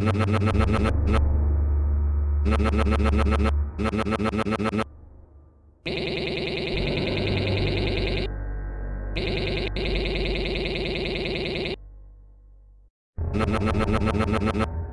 no no no no no no no no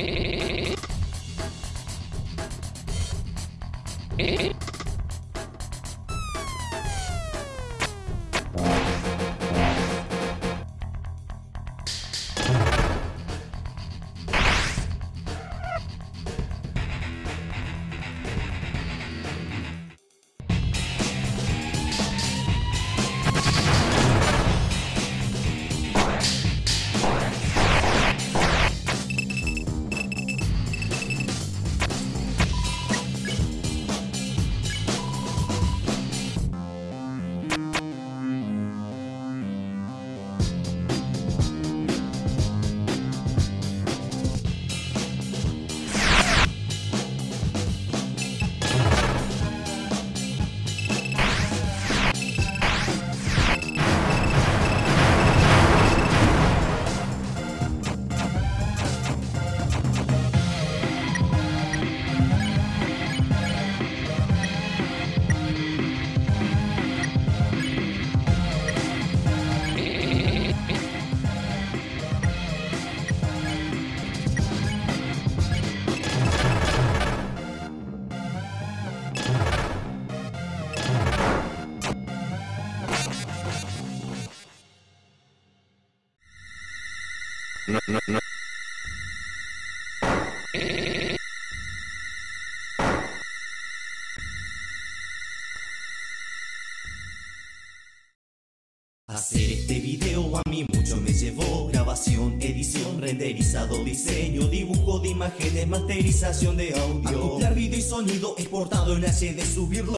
Eh? Hacer este video a mí mucho me llevó. Grabación, edición, renderizado, diseño Dibujo de imágenes, masterización de audio. Acoplar video y sonido exportado en HD Subirlo